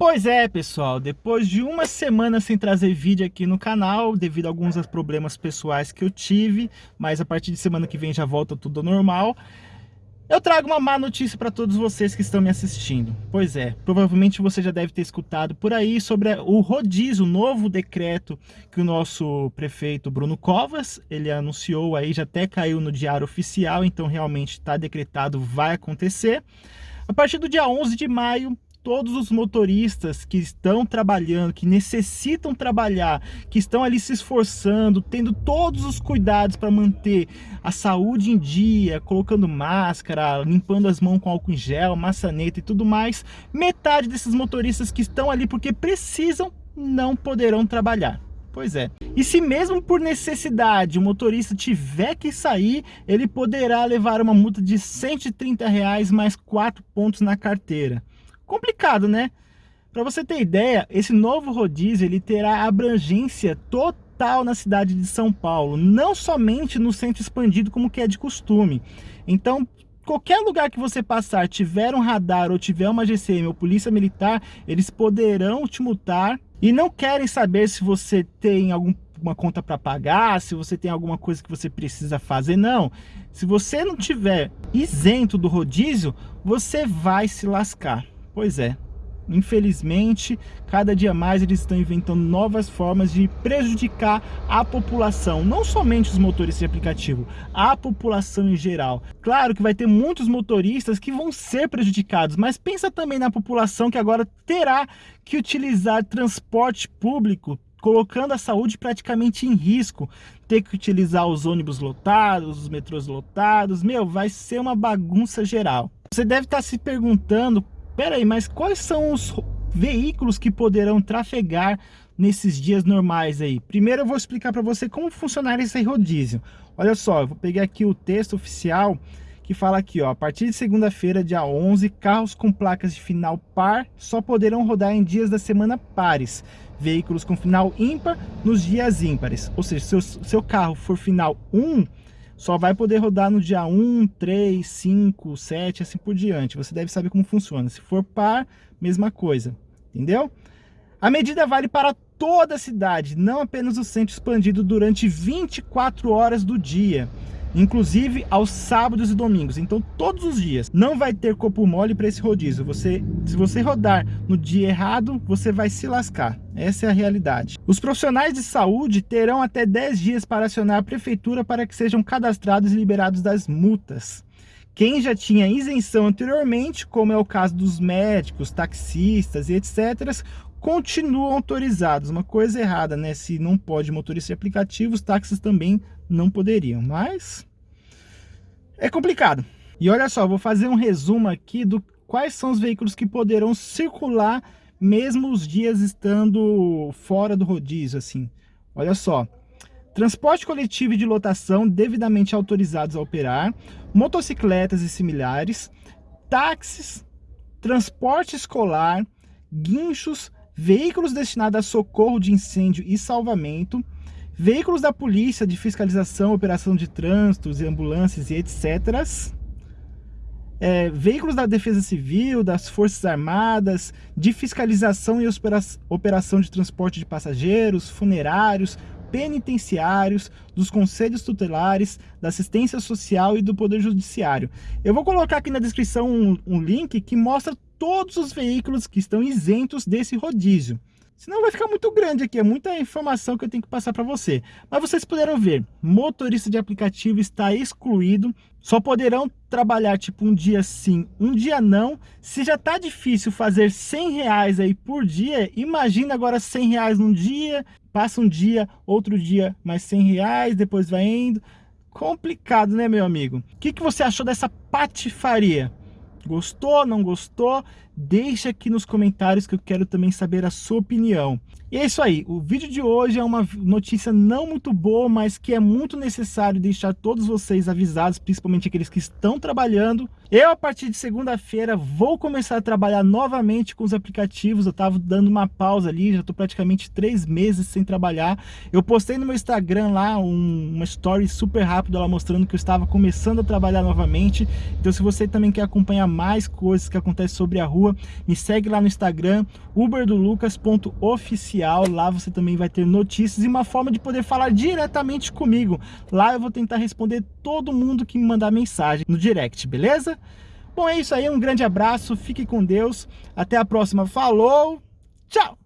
Pois é, pessoal, depois de uma semana sem trazer vídeo aqui no canal, devido a alguns problemas pessoais que eu tive, mas a partir de semana que vem já volta tudo normal, eu trago uma má notícia para todos vocês que estão me assistindo. Pois é, provavelmente você já deve ter escutado por aí sobre o rodízio, o novo decreto que o nosso prefeito Bruno Covas, ele anunciou aí, já até caiu no diário oficial, então realmente está decretado, vai acontecer. A partir do dia 11 de maio, todos os motoristas que estão trabalhando, que necessitam trabalhar, que estão ali se esforçando, tendo todos os cuidados para manter a saúde em dia, colocando máscara, limpando as mãos com álcool em gel, maçaneta e tudo mais, metade desses motoristas que estão ali porque precisam não poderão trabalhar. Pois é. E se mesmo por necessidade o motorista tiver que sair, ele poderá levar uma multa de 130 reais mais 4 pontos na carteira complicado, né? Para você ter ideia, esse novo rodízio ele terá abrangência total na cidade de São Paulo, não somente no centro expandido como que é de costume. Então, qualquer lugar que você passar, tiver um radar ou tiver uma GCM ou polícia militar, eles poderão te multar e não querem saber se você tem alguma conta para pagar, se você tem alguma coisa que você precisa fazer, não. Se você não tiver isento do rodízio, você vai se lascar. Pois é, infelizmente, cada dia mais eles estão inventando novas formas de prejudicar a população, não somente os motoristas de aplicativo, a população em geral. Claro que vai ter muitos motoristas que vão ser prejudicados, mas pensa também na população que agora terá que utilizar transporte público colocando a saúde praticamente em risco, ter que utilizar os ônibus lotados, os metrôs lotados, meu, vai ser uma bagunça geral. Você deve estar se perguntando Pera aí, mas quais são os veículos que poderão trafegar nesses dias normais aí? Primeiro eu vou explicar para você como funcionar esse rodízio. Olha só, eu vou pegar aqui o texto oficial que fala aqui, ó, a partir de segunda-feira, dia 11, carros com placas de final par só poderão rodar em dias da semana pares. Veículos com final ímpar nos dias ímpares. Ou seja, se o seu carro for final 1, só vai poder rodar no dia 1, 3, 5, 7, assim por diante. Você deve saber como funciona. Se for par, mesma coisa, entendeu? A medida vale para toda a cidade, não apenas o centro expandido durante 24 horas do dia inclusive aos sábados e domingos. Então, todos os dias. Não vai ter corpo mole para esse rodízio. Você, se você rodar no dia errado, você vai se lascar. Essa é a realidade. Os profissionais de saúde terão até 10 dias para acionar a prefeitura para que sejam cadastrados e liberados das multas. Quem já tinha isenção anteriormente, como é o caso dos médicos, taxistas e etc., continuam autorizados. Uma coisa errada, né? Se não pode motorista de aplicativo, os táxis também não poderiam. Mas é complicado. E olha só, vou fazer um resumo aqui do quais são os veículos que poderão circular mesmo os dias estando fora do rodízio, assim. Olha só. Transporte coletivo e de lotação devidamente autorizados a operar, motocicletas e similares, táxis, transporte escolar, guinchos, veículos destinados a socorro de incêndio e salvamento, veículos da polícia de fiscalização, operação de trânsitos, ambulâncias e etc. É, veículos da Defesa Civil, das Forças Armadas, de fiscalização e operação de transporte de passageiros, funerários, penitenciários, dos conselhos tutelares, da assistência social e do Poder Judiciário. Eu vou colocar aqui na descrição um, um link que mostra todos os veículos que estão isentos desse rodízio. Senão vai ficar muito grande aqui, é muita informação que eu tenho que passar para você. Mas vocês puderam ver, motorista de aplicativo está excluído, só poderão trabalhar tipo um dia sim, um dia não. Se já tá difícil fazer 100 reais aí por dia, imagina agora 100 reais num dia, passa um dia, outro dia mais 100 reais, depois vai indo. Complicado, né, meu amigo? O que, que você achou dessa patifaria? Gostou, não gostou? Deixa aqui nos comentários que eu quero também saber a sua opinião. E é isso aí, o vídeo de hoje é uma notícia não muito boa, mas que é muito necessário deixar todos vocês avisados, principalmente aqueles que estão trabalhando. Eu, a partir de segunda-feira, vou começar a trabalhar novamente com os aplicativos, eu estava dando uma pausa ali, já estou praticamente três meses sem trabalhar. Eu postei no meu Instagram lá um, uma story super rápida lá mostrando que eu estava começando a trabalhar novamente. Então se você também quer acompanhar mais coisas que acontecem sobre a rua, Me segue lá no Instagram, uberdolucas.oficial. Lá você também vai ter notícias e uma forma de poder falar diretamente comigo. Lá eu vou tentar responder todo mundo que me mandar mensagem no direct, beleza? Bom, é isso aí, um grande abraço, fique com Deus, até a próxima, falou, tchau!